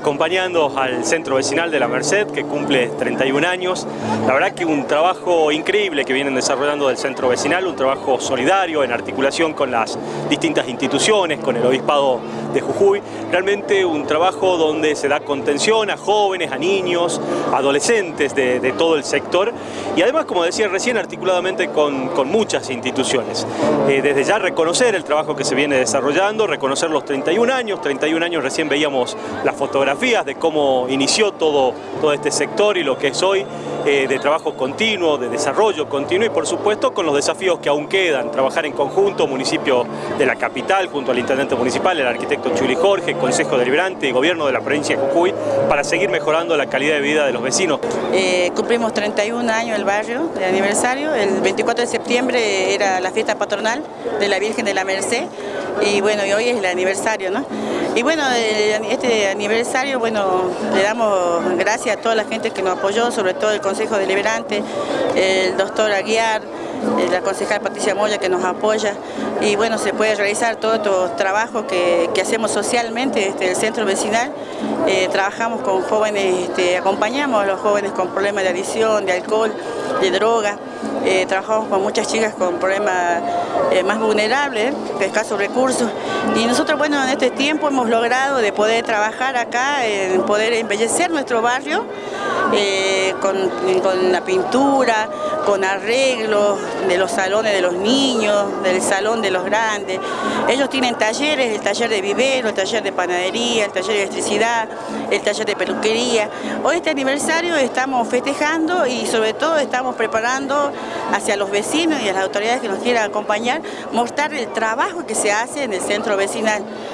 Acompañando al centro vecinal de la Merced, que cumple 31 años, la verdad que un trabajo increíble que vienen desarrollando del centro vecinal, un trabajo solidario en articulación con las distintas instituciones, con el Obispado de Jujuy, realmente un trabajo donde se da contención a jóvenes, a niños, adolescentes de, todo el sector. Y además, como decía recién, articuladamente con, muchas instituciones. Eh, desde ya reconocer el trabajo que se viene desarrollando, reconocer los 31 años, 31 años recién veíamos las de cómo inició todo, todo este sector y lo que es hoy, eh, de trabajo continuo, de desarrollo continuo y por supuesto con los desafíos que aún quedan, trabajar en conjunto, municipio de la capital, junto al intendente municipal, el arquitecto Chuli Jorge, Consejo Deliberante y Gobierno de la provincia de Jujuy, para seguir mejorando la calidad de vida de los vecinos. Eh, cumplimos 31 años el barrio de aniversario, el 24 de septiembre era la fiesta patronal de la Virgen de la Merced y bueno, y hoy es el aniversario, ¿no? Y bueno, este aniversario, bueno, le damos gracias a toda la gente que nos apoyó, sobre todo el Consejo Deliberante, el doctor Aguiar, eh, la concejal Patricia Moya que nos apoya y bueno, se puede realizar todo estos trabajos que, hacemos socialmente este, el centro vecinal. Eh, trabajamos con jóvenes, este, acompañamos a los jóvenes con problemas de adicción, de alcohol, de droga. Eh, trabajamos con muchas chicas con problemas más vulnerables, de escasos recursos. Y nosotros, bueno, en este tiempo hemos logrado de poder trabajar acá, en poder embellecer nuestro barrio con, con la pintura, con arreglos de los salones de los niños, del salón de los grandes. Ellos tienen talleres, el taller de vivero, el taller de panadería, el taller de electricidad, el taller de peluquería. Hoy este aniversario estamos festejando y sobre todo estamos preparando hacia los vecinos y a las autoridades que nos quieran acompañar, mostrar el trabajo que se hace en el centro vecinal.